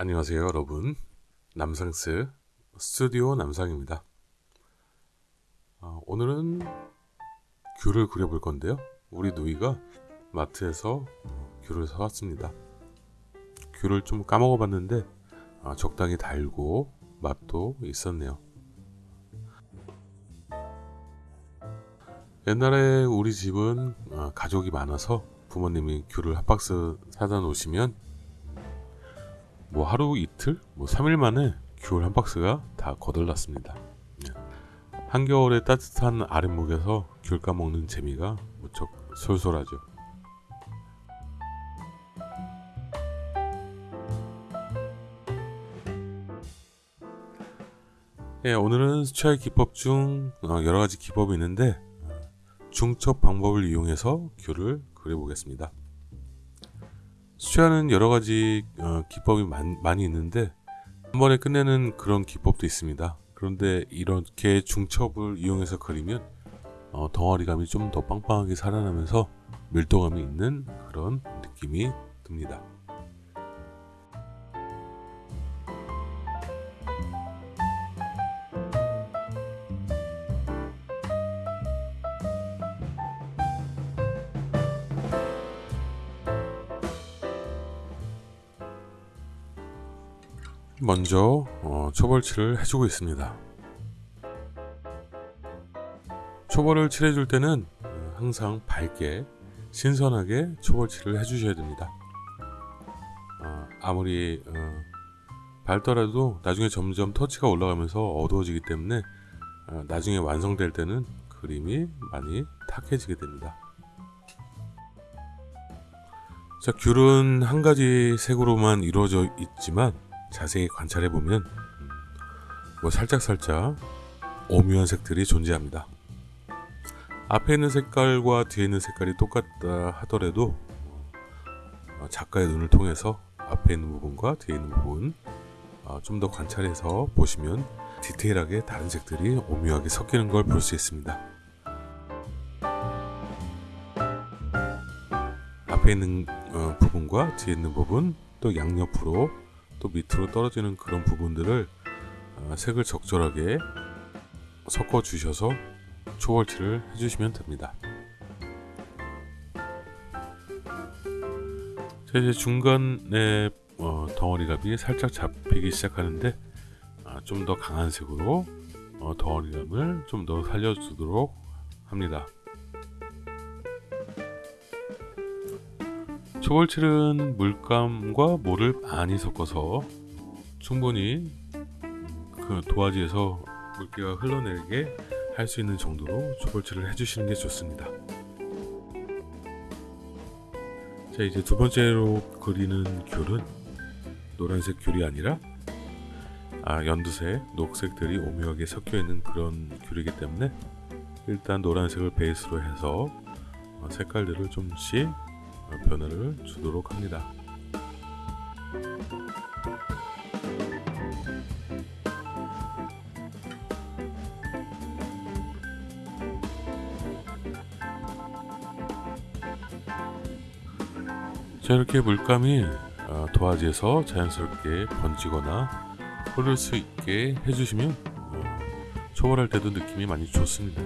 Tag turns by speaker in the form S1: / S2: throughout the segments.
S1: 안녕하세요 여러분. 남상스 스튜디오 남상입니다. 어, 오늘은 귤을 그려볼 건데요. 우리 누이가 마트에서 귤을 사왔습니다. 귤을 좀 까먹어 봤는데 어, 적당히 달고 맛도 있었네요. 옛날에 우리 집은 어, 가족이 많아서 부모님이 귤을 한 박스 사다 놓으시면 뭐 하루 이틀, 뭐 3일 만에 귤 한 박스가 다 거덜났습니다. 네. 한겨울에 따뜻한 아랫목에서 귤 까먹는 재미가 무척 솔솔하죠. 예, 오늘은 수채화 기법 중 어, 여러 가지 기법이 있는데 중첩 방법을 이용해서 귤을 그려보겠습니다. 수채화는 여러 가지 어, 기법이 많, 많이 있는데 한 번에 끝내는 그런 기법도 있습니다. 그런데 이렇게 중첩을 이용해서 그리면 어, 덩어리감이 좀 더 빵빵하게 살아나면서 밀도감이 있는 그런 느낌이 듭니다. 먼저 어, 초벌칠을 해주고 있습니다. 초벌을 칠해줄 때는 어, 항상 밝게 신선하게 초벌칠을 해주셔야 됩니다. 어, 아무리 어, 밝더라도 나중에 점점 터치가 올라가면서 어두워지기 때문에 어, 나중에 완성될 때는 그림이 많이 탁해지게 됩니다. 자, 귤은 한 가지 색으로만 이루어져 있지만 자세히 관찰해 보면 뭐 살짝 살짝 오묘한 색들이 존재합니다. 앞에 있는 색깔과 뒤에 있는 색깔이 똑같다 하더라도 어, 작가의 눈을 통해서 앞에 있는 부분과 뒤에 있는 부분 어, 좀더 관찰해서 보시면 디테일하게 다른 색들이 오묘하게 섞이는 걸 볼 수 있습니다. 앞에 있는 어, 부분과 뒤에 있는 부분 또 양옆으로 또 밑으로 떨어지는 그런 부분들을 어, 색을 적절하게 섞어 주셔서 초벌칠을 해주시면 됩니다. 자 이제 중간에 어, 덩어리감이 살짝 잡히기 시작하는데 아, 좀더 강한 색으로 어, 덩어리감을 좀 더 살려주도록 합니다. 초벌칠은 물감과 물을 많이 섞어서 충분히 그 도화지에서 물기가 흘러내리게 할 수 있는 정도로 초벌칠을 해주시는 게 좋습니다. 자 이제 두 번째로 그리는 귤은 노란색 귤이 아니라 아, 연두색, 녹색들이 오묘하게 섞여 있는 그런 귤이기 때문에 일단 노란색을 베이스로 해서 색깔들을 좀씩 변화를 주도록 합니다. 자 이렇게 물감이 어, 도화지에서 자연스럽게 번지거나 흐를 수 있게 해주시면 어, 초벌할 때도 느낌이 많이 좋습니다.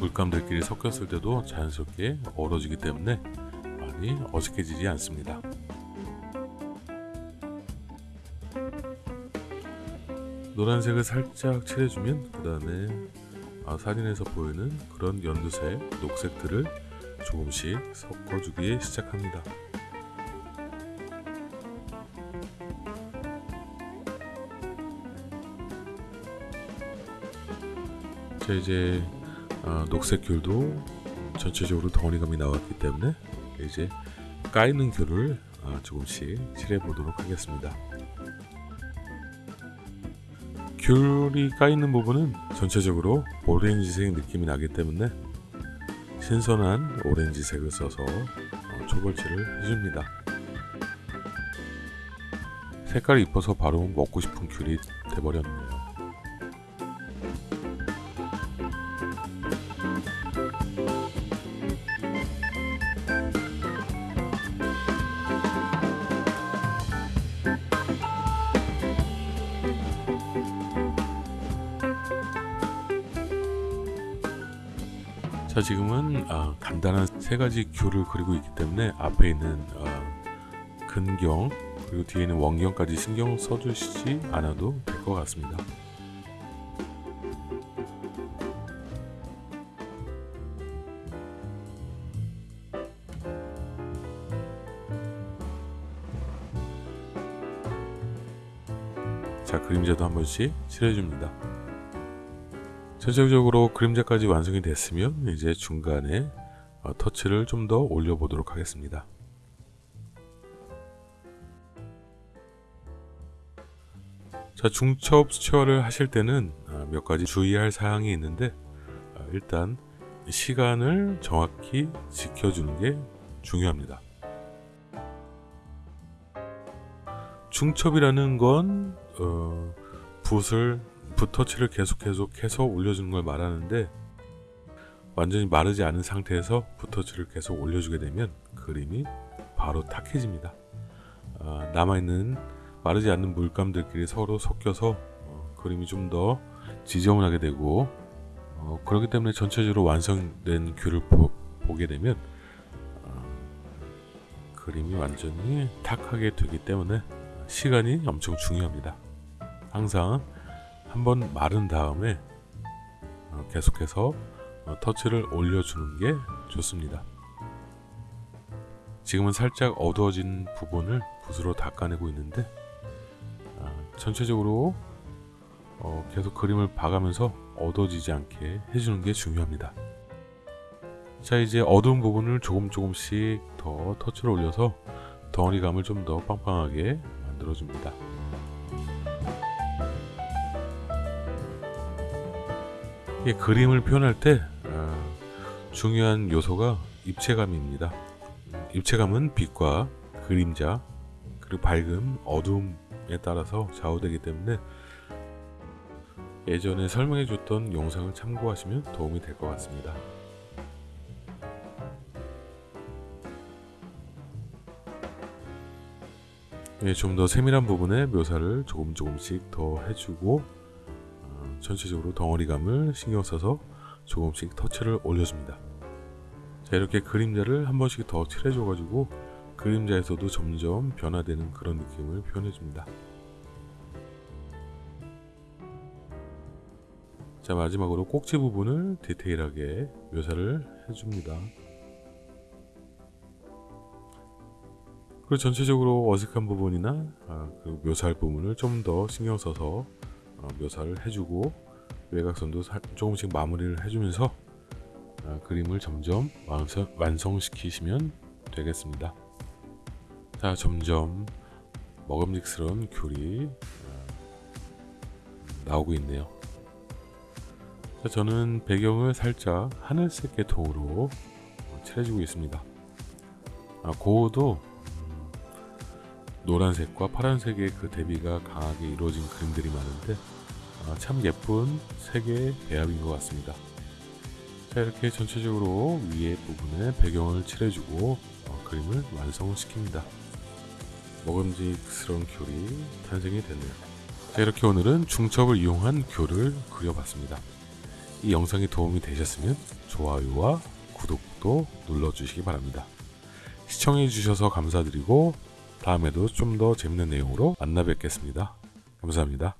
S1: 물감들끼리 섞였을 때도 자연스럽게 어우러지기 때문에 많이 어색해지지 않습니다. 노란색을 살짝 칠해주면 그 다음에 아, 사진에서 보이는 그런 연두색, 녹색들을 조금씩 섞어주기 시작합니다. 자 이제 어, 녹색 귤도 전체적으로 덩어리감이 나왔기 때문에 이제 까이는 귤을 어, 조금씩 칠해 보도록 하겠습니다. 귤이 까이는 부분은 전체적으로 오렌지색 느낌이 나기 때문에 신선한 오렌지색을 써서 어, 초벌칠을 해줍니다. 색깔이 이뻐서 바로 먹고 싶은 귤이 돼버렸네요. 자 지금은 아, 간단한 세 가지 귤을 그리고 있기 때문에 앞에 있는 아, 근경 그리고 뒤에 있는 원경까지 신경 써주시지 않아도 될 것 같습니다. 자 그림자도 한 번씩 칠해줍니다. 전체적으로 그림자까지 완성이 됐으면 이제 중간에 어, 터치를 좀 더 올려보도록 하겠습니다. 자 중첩 수채화를 하실 때는 아, 몇 가지 주의할 사항이 있는데 아, 일단 시간을 정확히 지켜주는 게 중요합니다. 중첩이라는 건 어, 붓을 붓터치를 계속 계속해서 올려주는 걸 말하는데 완전히 마르지 않은 상태에서 붓터치를 계속 올려주게 되면 그림이 바로 탁해집니다. 아, 남아있는 마르지 않는 물감들끼리 서로 섞여서 어, 그림이 좀 더 지저분하게 되고 어, 그렇기 때문에 전체적으로 완성된 귤을 보, 게 되면 어, 그림이 완전히 탁하게 되기 때문에 시간이 엄청 중요합니다. 항상 한번 마른 다음에 어, 계속해서 어, 터치를 올려주는 게 좋습니다. 지금은 살짝 어두워진 부분을 붓으로 닦아내고 있는데 아, 전체적으로 어, 계속 그림을 봐가면서 어두워지지 않게 해주는 게 중요합니다. 자 이제 어두운 부분을 조금 조금씩 더 터치를 올려서 덩어리감을 좀 더 빵빵하게 만들어줍니다. 이 그림을 표현할 때 어, 중요한 요소가 입체감입니다. 입체감은 빛과 그림자 그리고 밝음, 어둠에 따라서 좌우되기 때문에 예전에 설명해 줬던 영상을 참고하시면 도움이 될 것 같습니다. 예, 좀 더 세밀한 부분의 묘사를 조금 조금씩 더 해주고 어, 전체적으로 덩어리감을 신경 써서 조금씩 터치를 올려줍니다. 자 이렇게 그림자를 한 번씩 더 칠해줘 가지고 그림자에서도 점점 변화되는 그런 느낌을 표현해줍니다. 자 마지막으로 꼭지 부분을 디테일하게 묘사를 해줍니다. 그리고 전체적으로 어색한 부분이나 아, 그 묘사할 부분을 좀 더 신경 써서 어, 묘사를 해주고 외곽선도 살, 조금씩 마무리를 해주면서 아, 그림을 점점 완성, 완성시키시면 되겠습니다. 자 점점 먹음직스러운 귤이 아, 나오고 있네요. 자, 저는 배경을 살짝 하늘색 계통으로 칠해주고 있습니다. 아, 고도 노란색과 파란색의 그 대비가 강하게 이루어진 그림들이 많은데 아, 참 예쁜 색의 배합인 것 같습니다. 자 이렇게 전체적으로 위에 부분에 배경을 칠해주고 어, 그림을 완성시킵니다. 먹음직스러운 귤이 탄생이 됐네요. 자 이렇게 오늘은 중첩을 이용한 귤을 그려봤습니다. 이 영상이 도움이 되셨으면 좋아요와 구독도 눌러주시기 바랍니다. 시청해주셔서 감사드리고 다음에도 좀 더 재밌는 내용으로 만나 뵙겠습니다. 감사합니다.